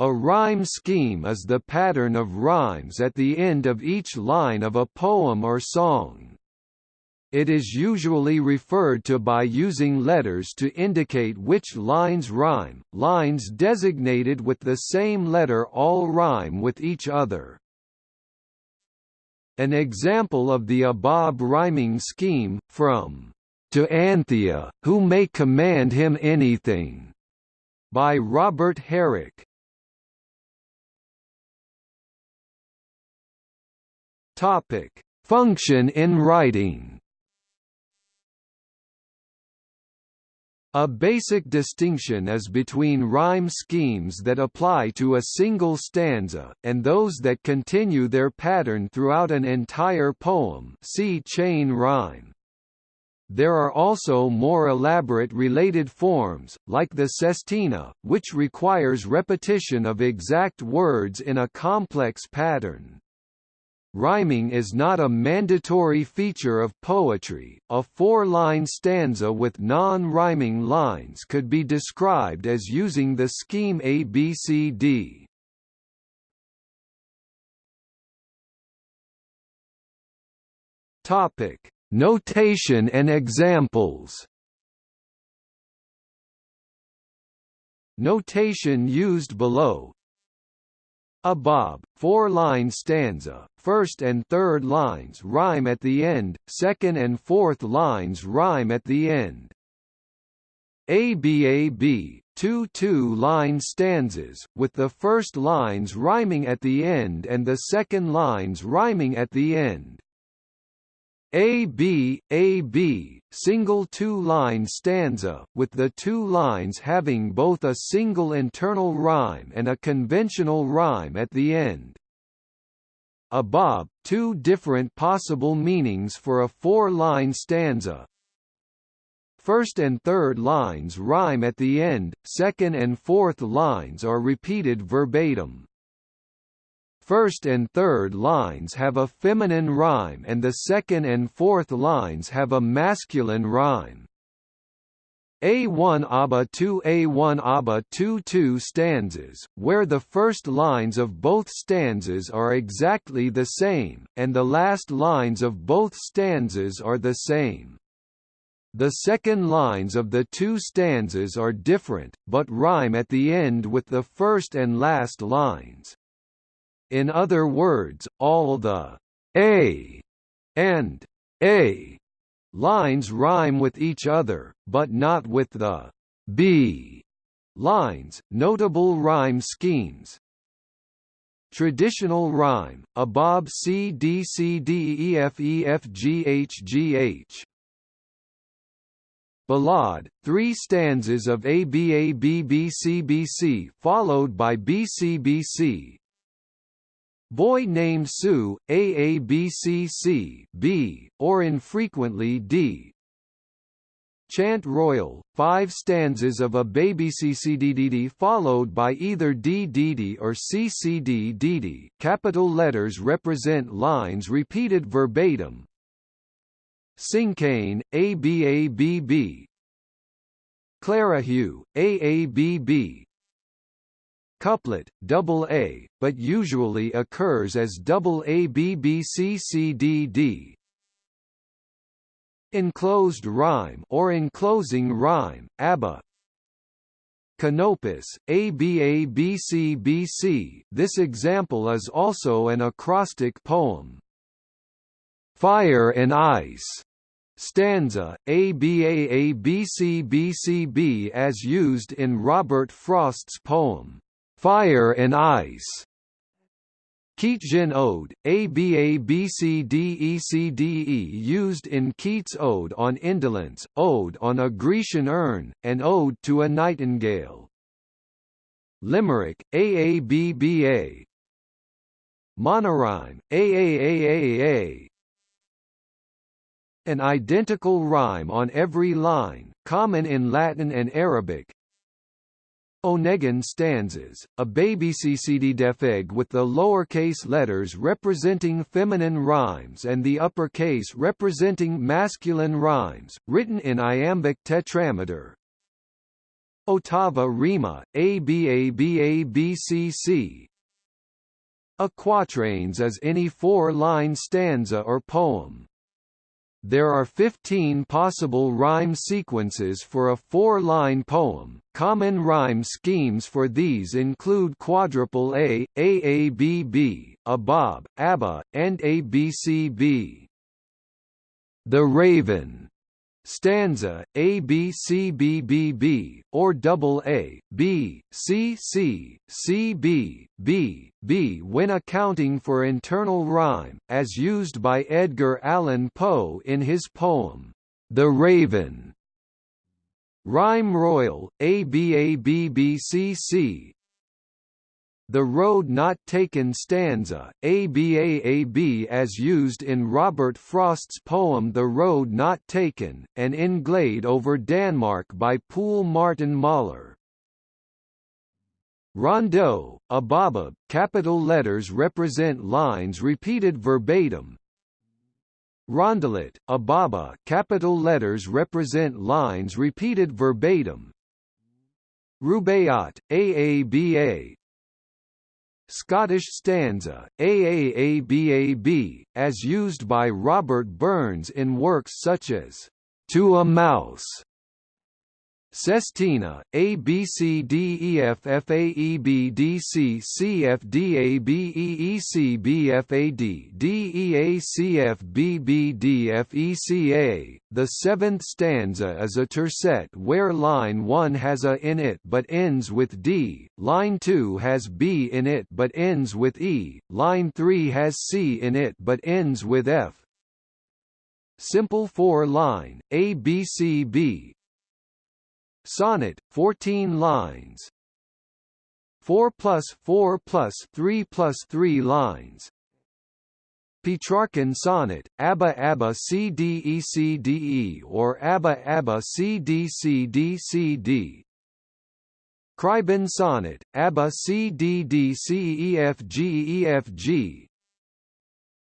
A rhyme scheme is the pattern of rhymes at the end of each line of a poem or song. It is usually referred to by using letters to indicate which lines rhyme. Lines designated with the same letter all rhyme with each other. An example of the above rhyming scheme, from to Anthea, who may command him anything, by Robert Herrick. Topic: Function in writing. A basic distinction is between rhyme schemes that apply to a single stanza, and those that continue their pattern throughout an entire poem see chain rhyme. There are also more elaborate related forms, like the sestina, which requires repetition of exact words in a complex pattern. Rhyming is not a mandatory feature of poetry. A four-line stanza with non-rhyming lines could be described as using the scheme ABCD. Topic: Notation and examples. Notation used below a bob, four-line stanza, first and third lines rhyme at the end, second and fourth lines rhyme at the end. ABAB, two two-line stanzas, with the first lines rhyming at the end and the second lines rhyming at the end. AB, AB, single two-line stanza, with the two lines having both a single internal rhyme and a conventional rhyme at the end. A bob, two different possible meanings for a four-line stanza. First and third lines rhyme at the end, second and fourth lines are repeated verbatim. First and third lines have a feminine rhyme and the second and fourth lines have a masculine rhyme. A1 ABA 2 A1 ABA 2 2 stanzas, where the first lines of both stanzas are exactly the same, and the last lines of both stanzas are the same. The second lines of the two stanzas are different, but rhyme at the end with the first and last lines. In other words, all the a and a lines rhyme with each other, but not with the b lines. Notable rhyme schemes Traditional rhyme, a bob C D C D E F E F G H G H. Ballade, three stanzas of A B A B B C B C followed by B C B C, Boy Named Sue, AABCC B, or infrequently D. Chant Royal, five stanzas of a baby CCDDD followed by either DDD or CCDDD. Capital letters represent lines repeated verbatim. Cinquain, ABABB. Clara Clerihew, AABB, couplet, double A, but usually occurs as double A B B C C D D. Enclosed rhyme or enclosing rhyme, ABBA. Canopus, ABABCBC. This example is also an acrostic poem. Fire and Ice stanza, ABAABCBCB as used in Robert Frost's poem, Fire and Ice. Keats's Ode, ABABCDECDE used in Keats' Ode on Indolence, Ode on a Grecian Urn, and Ode to a Nightingale. Limerick, AABBA. Monorhyme, AAAAA. An identical rhyme on every line, common in Latin and Arabic, Onegin stanzas, a baby CCD defeg with the lowercase letters representing feminine rhymes and the uppercase representing masculine rhymes, written in iambic tetrameter. Ottava rima, ABABABCC A quatrains is any four-line stanza or poem. There are 15 possible rhyme sequences for a four-line poem. Common rhyme schemes for these include quadruple A, AABB, ABAB, ABBA, and ABCB. The Raven stanza A B C B B B or double A B C C C B B B when accounting for internal rhyme as used by Edgar Allan Poe in his poem The Raven. Rhyme Royal ABABBCC the Road Not Taken stanza, ABAAB as used in Robert Frost's poem The Road Not Taken, and in Glade over Denmark by Poul Martin Møller. Rondeau, ababa, capital letters represent lines repeated verbatim. Rondelet, ababa, capital letters represent lines repeated verbatim. Rubaiyat, AABA, Scottish stanza, AAABAB, as used by Robert Burns in works such as To a Mouse Sestina, A B C D E F F A E B D C C F D A B E E C B F A D D E A C F B B D F E C A. The seventh stanza is a tercet where line 1 has a in it but ends with D, line 2 has B in it but ends with E, line 3 has C in it but ends with F. Simple four-line, A B C B, Sonnet, 14 lines. 4 plus 4 plus 3 plus 3 lines. Petrarchan sonnet, Abba Abba CDECDE or Abba Abba CDCDCD. Cribben sonnet, Abba CDDCEFGEFG.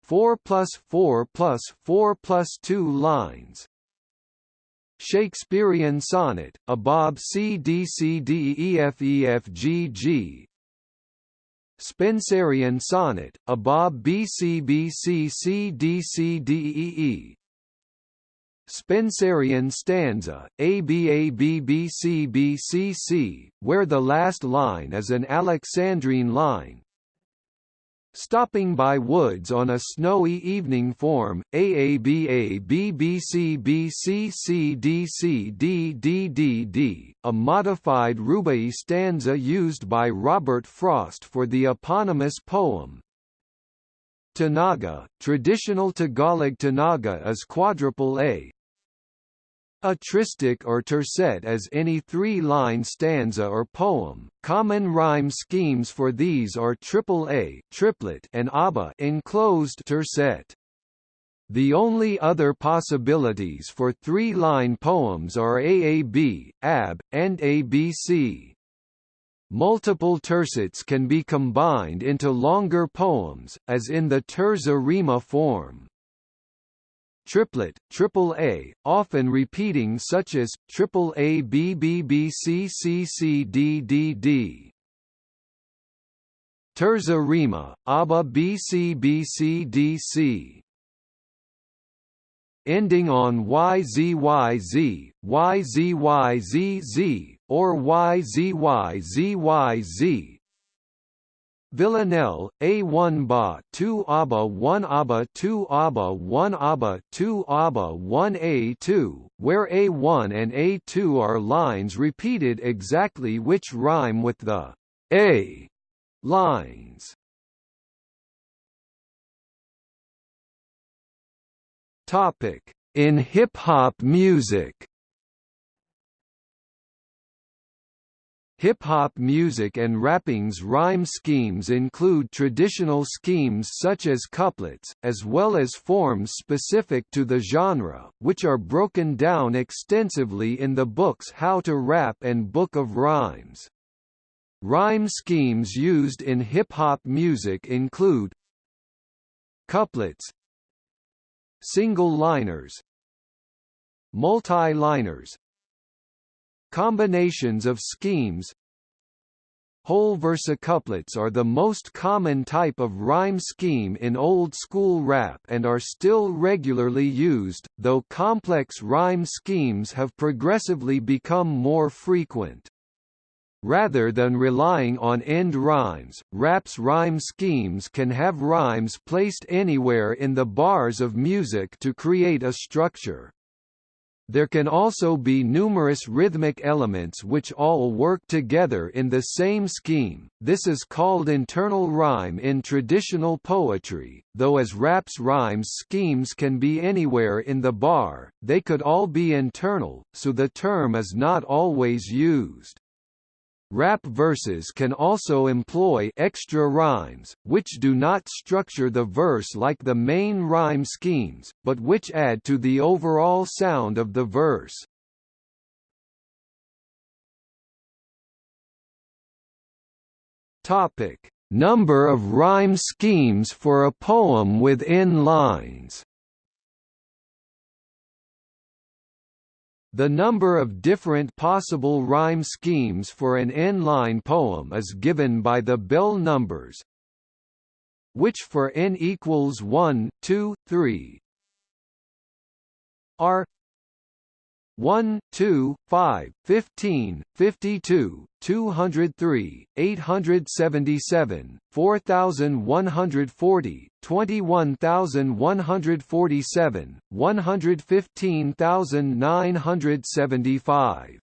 4 plus 4 plus 4 plus 2 lines. Shakespearean sonnet, a Bob C D C D E F E F G G. Spenserian sonnet, a Bob B C B C C D C D E E. Spenserian stanza, ABABBCBCC, where the last line is an Alexandrine line, Stopping by woods on a snowy evening form, AABA a modified Rubai stanza used by Robert Frost for the eponymous poem. Tanaga, traditional Tagalog Tanaga is quadruple A, a tristich or tercet is any three-line stanza or poem. Common rhyme schemes for these are triple A, triplet, and ABBA enclosed tercet. The only other possibilities for three-line poems are AAB, AB, and ABC. Multiple tercets can be combined into longer poems, as in the terza rima form triplet, triple A, often repeating such as, triple A B B B C C C D D D. Terza rima, ABBA B C B C D C. Ending on YZYZ, YZYZZ, or YZYZYZ, Villanelle, A1 Ba 2 ABA 1 ABA 2 ABA 1 ABA 2 ABA 1 A2, where A1 and A2 are lines repeated exactly which rhyme with the A lines. Topic: In hip-hop music Hip-hop music and rapping's rhyme schemes include traditional schemes such as couplets, as well as forms specific to the genre, which are broken down extensively in the books How to Rap and Book of Rhymes. Rhyme schemes used in hip-hop music include couplets single-liners multi-liners combinations of schemes Whole versicouplets are the most common type of rhyme scheme in old-school rap and are still regularly used, though complex rhyme schemes have progressively become more frequent. Rather than relying on end rhymes, rap's rhyme schemes can have rhymes placed anywhere in the bars of music to create a structure. There can also be numerous rhythmic elements which all work together in the same scheme, this is called internal rhyme in traditional poetry, though as rap's rhymes schemes can be anywhere in the bar, they could all be internal, so the term is not always used. Rap verses can also employ extra rhymes, which do not structure the verse like the main rhyme schemes, but which add to the overall sound of the verse. Topic: Number of rhyme schemes for a poem within lines. The number of different possible rhyme schemes for an n-line poem is given by the Bell numbers, which for n equals 1, 2, 3 are 1, 2, 5, 15, 52, 203, 877, 4140, 21147, 115975.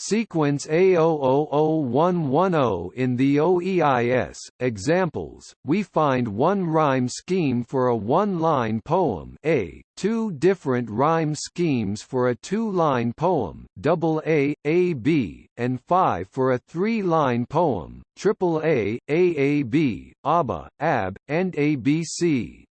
Sequence A000110 in the OEIS. Examples: We find one rhyme scheme for a one-line poem A, two different rhyme schemes for a two-line poem double A, AB, and five for a three-line poem triple A, AAB, ABA, AB, and ABC.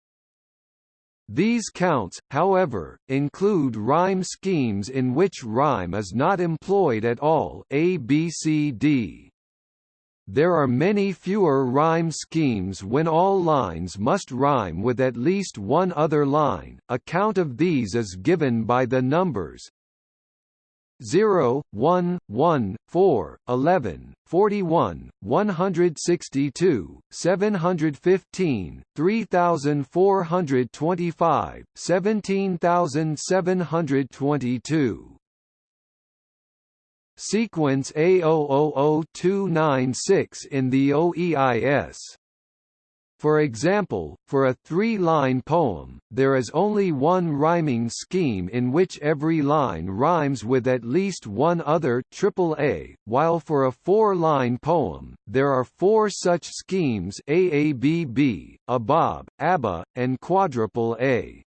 These counts, however, include rhyme schemes in which rhyme is not employed at all ABCD. There are many fewer rhyme schemes when all lines must rhyme with at least one other line, a count of these is given by the numbers 0, 1, 1, 4, 11, 41, 162, 715, 3425, 17722. Sequence A000296 in the OEIS for example, for a three-line poem, there is only one rhyming scheme in which every line rhymes with at least one other AAA, while for a four-line poem, there are four such schemes AABB, ABOB, ABBA, and quadruple A.